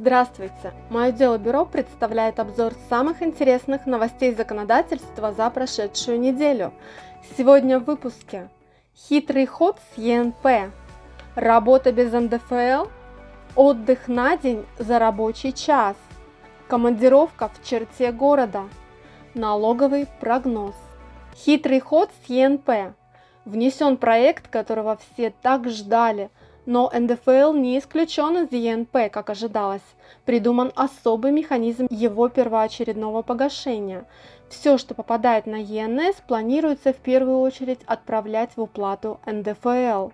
Здравствуйте! Мое дело бюро представляет обзор самых интересных новостей законодательства за прошедшую неделю. Сегодня в выпуске Хитрый ход с ЕНП, работа без НДФЛ, отдых на день за рабочий час, командировка в черте города, налоговый прогноз. Хитрый ход с ЕНП. Внесен проект, которого все так ждали – но НДФЛ не исключен из ЕНП, как ожидалось. Придуман особый механизм его первоочередного погашения. Все, что попадает на ЕНС, планируется в первую очередь отправлять в уплату НДФЛ.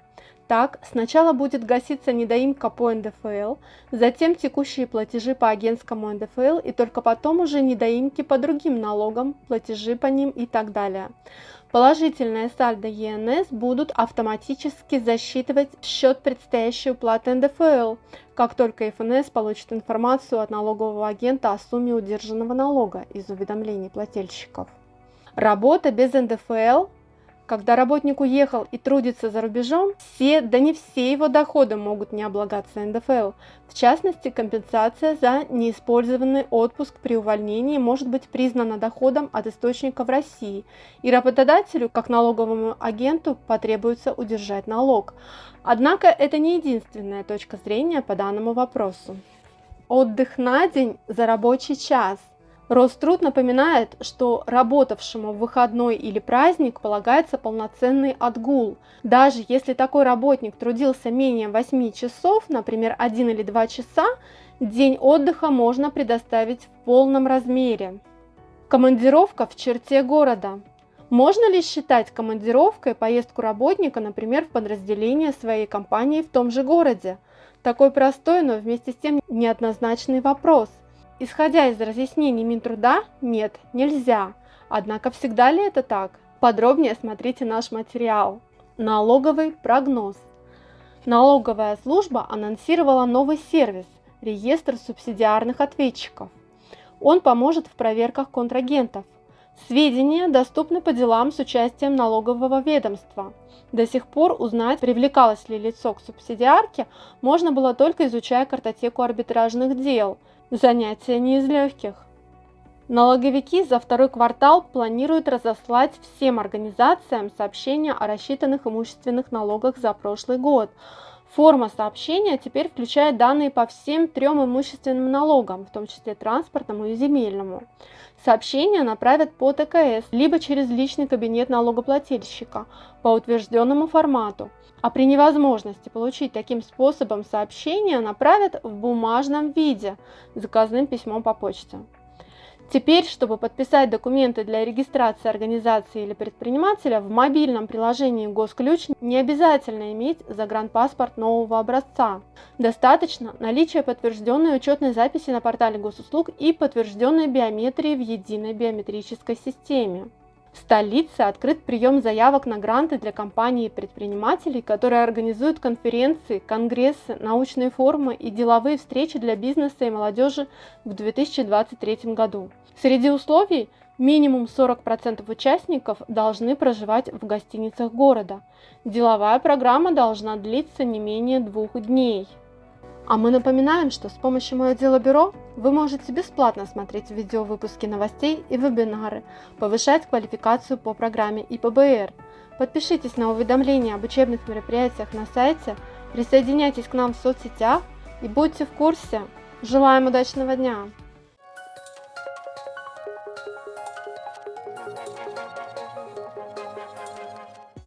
Так, сначала будет гаситься недоимка по НДФЛ, затем текущие платежи по агентскому НДФЛ и только потом уже недоимки по другим налогам, платежи по ним и так далее. Положительные сальдо ЕНС будут автоматически засчитывать в счет предстоящей уплаты НДФЛ, как только ФНС получит информацию от налогового агента о сумме удержанного налога из уведомлений плательщиков. Работа без НДФЛ когда работник уехал и трудится за рубежом, все, да не все его доходы могут не облагаться НДФЛ. В частности, компенсация за неиспользованный отпуск при увольнении может быть признана доходом от источника в России, и работодателю, как налоговому агенту, потребуется удержать налог. Однако это не единственная точка зрения по данному вопросу. Отдых на день за рабочий час – Роструд напоминает, что работавшему в выходной или праздник полагается полноценный отгул. Даже если такой работник трудился менее 8 часов, например, 1 или 2 часа, день отдыха можно предоставить в полном размере. Командировка в черте города. Можно ли считать командировкой поездку работника, например, в подразделение своей компании в том же городе? Такой простой, но вместе с тем неоднозначный вопрос – Исходя из разъяснений Минтруда, нет, нельзя. Однако всегда ли это так? Подробнее смотрите наш материал. Налоговый прогноз. Налоговая служба анонсировала новый сервис – реестр субсидиарных ответчиков. Он поможет в проверках контрагентов. Сведения доступны по делам с участием налогового ведомства. До сих пор узнать, привлекалось ли лицо к субсидиарке, можно было только изучая картотеку арбитражных дел – Занятие не из легких. Налоговики за второй квартал планируют разослать всем организациям сообщения о рассчитанных имущественных налогах за прошлый год. Форма сообщения теперь включает данные по всем трем имущественным налогам, в том числе транспортному и земельному. Сообщение направят по ТКС, либо через личный кабинет налогоплательщика по утвержденному формату – а при невозможности получить таким способом сообщение направят в бумажном виде заказным письмом по почте. Теперь, чтобы подписать документы для регистрации организации или предпринимателя, в мобильном приложении «Госключ» не обязательно иметь загранпаспорт нового образца. Достаточно наличия подтвержденной учетной записи на портале госуслуг и подтвержденной биометрии в единой биометрической системе. Столице открыт прием заявок на гранты для компаний и предпринимателей, которые организуют конференции, конгрессы, научные форумы и деловые встречи для бизнеса и молодежи в 2023 году. Среди условий минимум 40% участников должны проживать в гостиницах города. Деловая программа должна длиться не менее двух дней. А мы напоминаем, что с помощью Мое Дело Бюро вы можете бесплатно смотреть видеовыпуски новостей и вебинары, повышать квалификацию по программе ИПБР. Подпишитесь на уведомления об учебных мероприятиях на сайте, присоединяйтесь к нам в соцсетях и будьте в курсе. Желаем удачного дня!